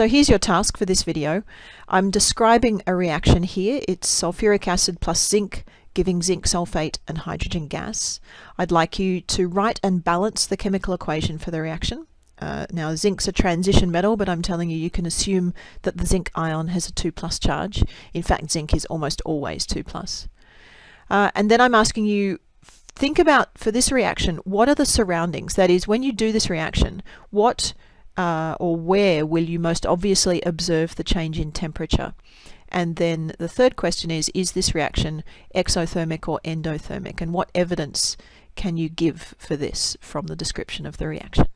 So here's your task for this video. I'm describing a reaction here. It's sulfuric acid plus zinc giving zinc sulfate and hydrogen gas. I'd like you to write and balance the chemical equation for the reaction. Uh, now zinc's a transition metal but I'm telling you you can assume that the zinc ion has a 2 plus charge. In fact zinc is almost always 2 plus. Uh, and then I'm asking you think about for this reaction what are the surroundings that is when you do this reaction what uh, or where will you most obviously observe the change in temperature? And then the third question is, is this reaction exothermic or endothermic? And what evidence can you give for this from the description of the reaction?